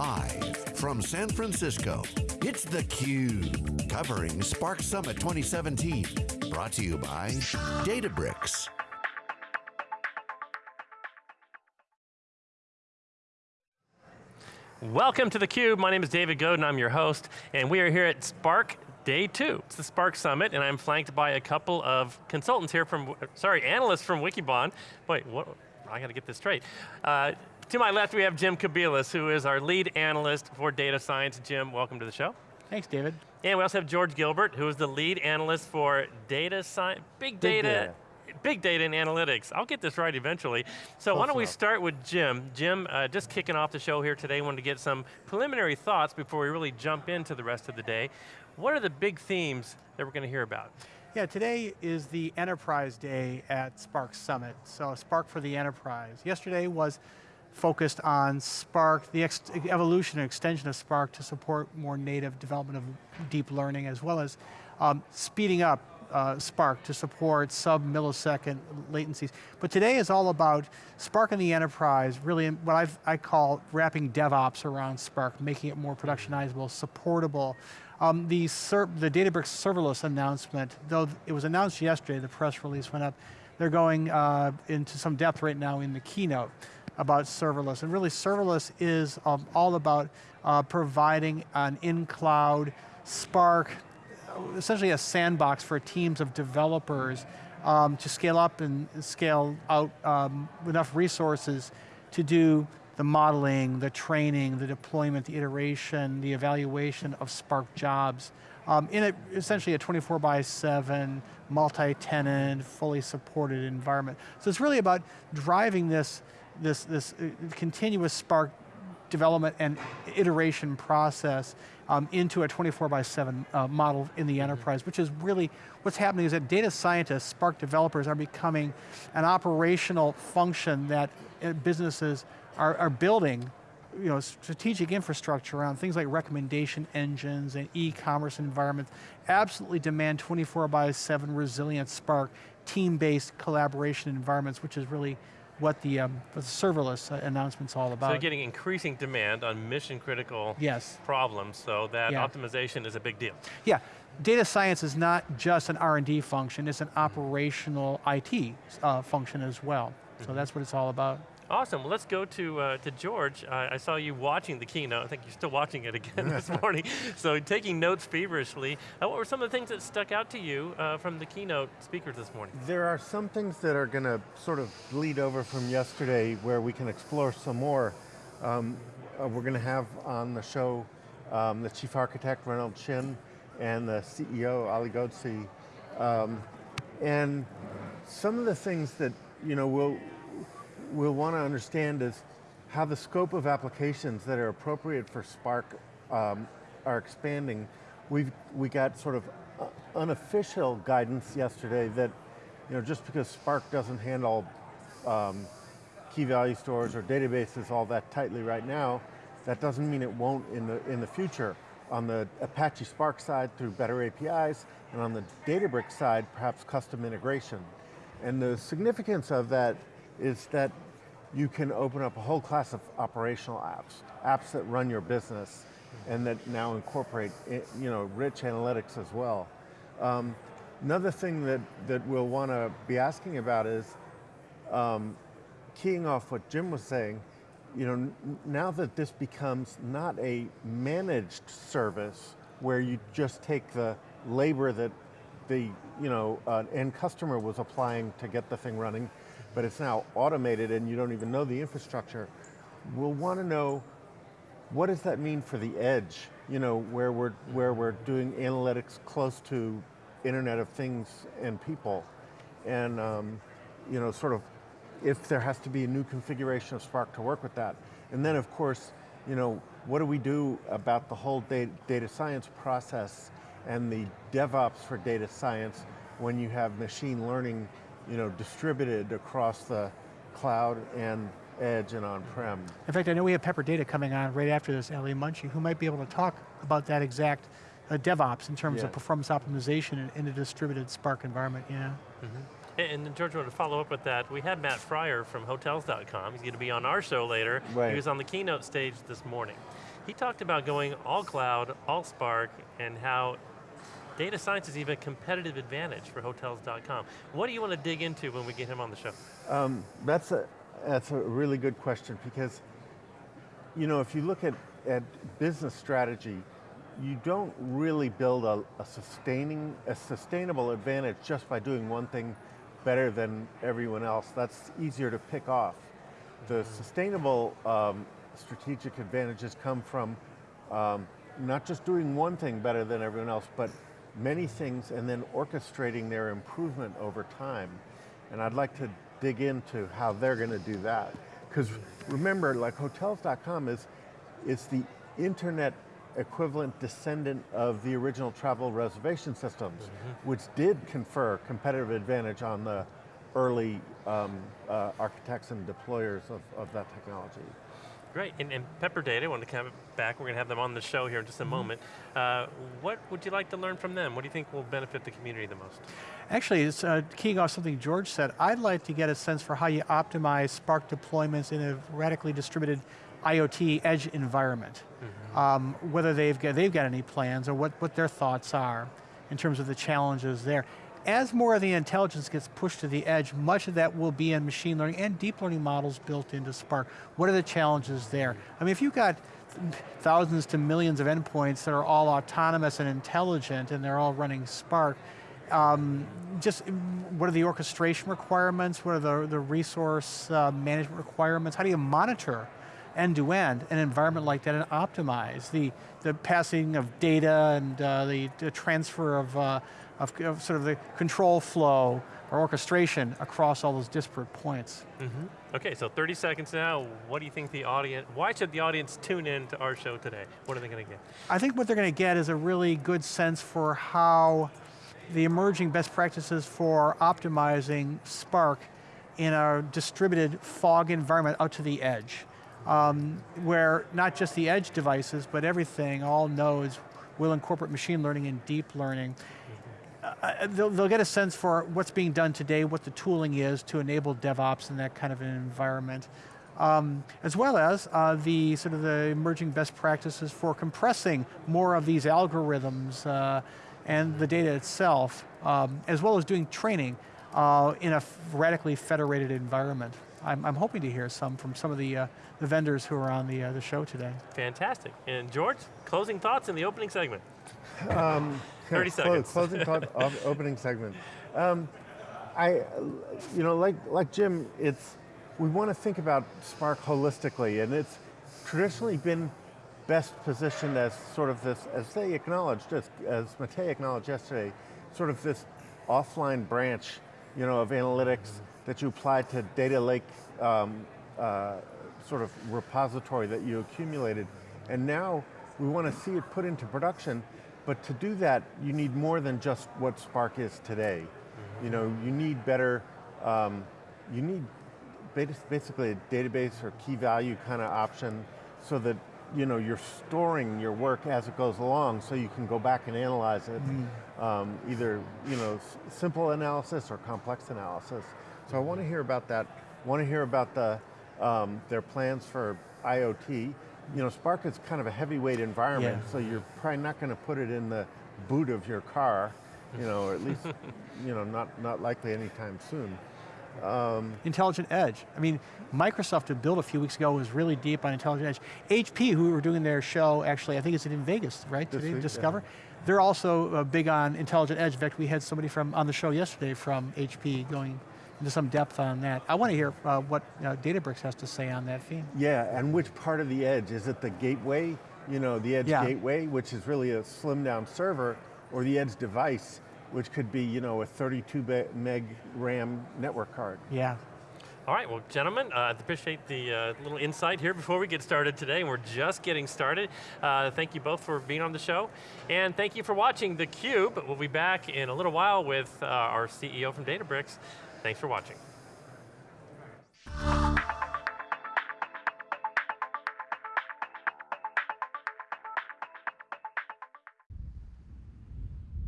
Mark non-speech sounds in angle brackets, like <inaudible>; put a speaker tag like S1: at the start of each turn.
S1: Live from San Francisco, it's theCUBE, covering Spark Summit 2017. Brought to you by Databricks.
S2: Welcome to theCUBE, my name is David Goad, I'm your host, and we are here at Spark Day two. It's the Spark Summit, and I'm flanked by a couple of consultants here from, sorry, analysts from Wikibon. Wait, what, I got to get this straight. Uh, to my left, we have Jim Kobielus, who is our lead analyst for data science. Jim, welcome to the show.
S3: Thanks, David.
S2: And we also have George Gilbert, who is the lead analyst for data science, big data, big data big data and analytics. I'll get this right eventually. So why don't we start with Jim. Jim, uh, just kicking off the show here today, wanted to get some preliminary thoughts before we really jump into the rest of the day. What are the big themes that we're going to hear about?
S3: Yeah, today is the Enterprise Day at Spark Summit. So Spark for the Enterprise. Yesterday was focused on Spark, the evolution and extension of Spark to support more native development of deep learning as well as um, speeding up uh, Spark to support sub-millisecond latencies. But today is all about Spark in the enterprise, really what I've, i call wrapping DevOps around Spark, making it more productionizable, supportable. Um, the, the Databricks serverless announcement, though it was announced yesterday, the press release went up, they're going uh, into some depth right now in the keynote about serverless. And really serverless is um, all about uh, providing an in-cloud Spark essentially a sandbox for teams of developers um, to scale up and scale out um, enough resources to do the modeling, the training, the deployment, the iteration, the evaluation of Spark jobs um, in a, essentially a 24 by 7, multi-tenant, fully supported environment. So it's really about driving this, this, this uh, continuous Spark development and iteration process um, into a 24 by 7 uh, model in the mm-hmm. enterprise, which is really, what's happening is that data scientists, Spark developers are becoming an operational function that uh, businesses are, are building you know, strategic infrastructure around things like recommendation engines and e-commerce environments absolutely demand 24 by 7 resilient Spark, team-based collaboration environments, which is really what the, um, what the serverless uh, announcement's all about.
S2: So you're getting increasing demand on mission critical
S3: yes.
S2: problems, so that yeah. optimization is a big deal.
S3: Yeah, data science is not just an R&D function, it's an operational IT uh, function as well. Mm -hmm. So mm-hmm. that's what it's all about.
S2: Awesome, well, let's go to, uh, to George. Uh, I saw you watching the keynote. I think you're still watching it again this <laughs> morning. So taking notes feverishly. Uh, what were some of the things that stuck out to you uh, from the keynote speakers this morning?
S4: There are some things that are going to sort of bleed over from yesterday where we can explore some more. Um, uh, we're going to have on the show um, the chief architect, Reynold Xin, and the CEO, Ali Ghodsi. Um, and some of the things that you know, we'll, we'll want to understand is how the scope of applications that are appropriate for Spark um, are expanding. We've we got sort of unofficial guidance yesterday that you know just because Spark doesn't handle um, key value stores or databases all that tightly right now, that doesn't mean it won't in the in the future. On the Apache Spark side through better APIs, and on the Databricks side, perhaps custom integration. And the significance of that is that you can open up a whole class of operational apps, apps that run your business and that now incorporate eh, you know, rich analytics as well. Um, another thing that, that we'll want to be asking about is, um, keying off what Jim was saying, you know, now that this becomes not a managed service where you just take the labor that the you know, uh, end customer was applying to get the thing running, but it's now automated and you don't even know the infrastructure, we'll want to know what does that mean for the edge, you know, where we're, where we're doing analytics close to Internet of Things and people. And, um, you know, sort of, if there has to be a new configuration of Spark to work with that. And then of course, you know, what do we do about the whole data, data science process and the DevOps for data science when you have machine learning you know, distributed across the cloud and edge and on-prem.
S3: In fact, I know we have Pepperdata coming on right after this, Ellie Munshi, who might be able to talk about that exact uh, DevOps in terms yeah. of performance optimization in, in, a distributed Spark environment, yeah. Mm
S2: -hmm. And, and George, wanted to follow up with that. We had Matt Fryer from Hotels.com. He's going to be on our show later.
S4: Right.
S2: He was on the keynote stage this morning. he talked about going all cloud, all Spark, and how data science is even a competitive advantage for Hotels.com. What do you want to dig into when we get him on the show?
S4: Um, that's, a, that's a really good question because, you know, if you look at, at business strategy, you don't really build a, a, sustaining, a sustainable advantage just by doing one thing better than everyone else. That's easier to pick off. The sustainable um, strategic advantages come from um, not just doing one thing better than everyone else, but many things and then orchestrating their improvement over time. And I'd like to dig into how they're going to do that. Because remember, like Hotels.com is, is the internet equivalent descendant of the original travel reservation systems, mm -hmm. which did confer competitive advantage on the early um, uh, architects and deployers of, of that technology.
S2: Great, and, and Pepperdata, I want to come back, we're going to have them on the show here in just a mm -hmm. moment. Uh, what would you like to learn from them? What do you think will benefit the community the most?
S3: Actually, it's uh, keying off something George said, I'd like to get a sense for how you optimize Spark deployments in a radically distributed IoT edge environment. Mm -hmm. um, whether they've got, they've got any plans or what, what their thoughts are in terms of the challenges there. As more of the intelligence gets pushed to the edge, much of that will be in machine learning and deep learning models built into Spark. What are the challenges there? I mean, if you've got thousands to millions of endpoints that are all autonomous and intelligent and they're all running Spark, um, just what are the orchestration requirements? What are the, the resource uh, management requirements? How do you monitor end-to-end -end, an environment like that and optimize the, the passing of data and uh, the, the, transfer of, uh, of, of, sort of the control flow or orchestration across all those disparate points.
S2: Mm -hmm. Okay, so 30 seconds now. What do you think the audience, why should the audience tune in to our show today? What are they going to get?
S3: I think what they're going to get is a really good sense for how the emerging best practices for optimizing Spark in a distributed fog environment out to the edge um, where not just the edge devices, but everything, all nodes, will incorporate machine learning and deep learning. Uh, uh, they'll, they'll, get a sense for what's being done today, what the tooling is to enable DevOps in that kind of an environment. Um, as well as uh, the sort of the emerging best practices for compressing more of these algorithms uh, and the data itself, um, as well as doing training uh, in a radically federated environment. I'm, I'm, hoping to hear some from some of the, uh, the vendors who are on the, uh, the show today.
S2: Fantastic. And George, closing thoughts in the opening segment. <laughs>
S4: Um, <laughs>
S2: 30 seconds.
S4: Closing thought, <laughs> opening segment. Um, I, you know, like, like Jim, it's, we want to think about Spark holistically, and it's traditionally been best positioned as sort of this, as they acknowledged, as, as Matei acknowledged yesterday, sort of this offline branch, you know, of analytics that you apply to data lake um, uh, sort of repository that you accumulated. And now we want to see it put into production, but to do that, you need more than just what Spark is today. Mm -hmm. You know, you need better, um, you need basically a database or key value kind of option so that you know, you're storing your work as it goes along so you can go back and analyze it, mm. um, either you know, simple analysis or complex analysis. So I want to hear about that. I Want to hear about the um, their plans for IoT. You know, Spark is kind of a heavyweight environment, yeah. so you're probably not going to put it in the boot of your car. You know, or at least, <laughs> you know, not not likely anytime soon.
S3: Um, intelligent Edge. I mean, Microsoft had built a few weeks ago was really deep on Intelligent Edge. HP, who were doing their show, actually, I think it's in Vegas, right? Today, week, Discover. Yeah. They're also uh, big on Intelligent Edge. In fact, we had somebody from on the show yesterday from HP going into some depth on that. I want to hear uh, what uh, Databricks has to say on that theme.
S4: Yeah, and which part of the edge? Is it the gateway, you know, the edge yeah. gateway, which is really a slim down server, or the edge device, which could be, you know, a 32 meg RAM network card?
S3: Yeah.
S2: All right, well, gentlemen, uh, I appreciate the uh, little insight here before we get started today. and We're just getting started. Uh, thank you both for being on the show. And thank you for watching theCUBE. We'll be back in a little while with uh, our CEO from Databricks, Thanks for watching.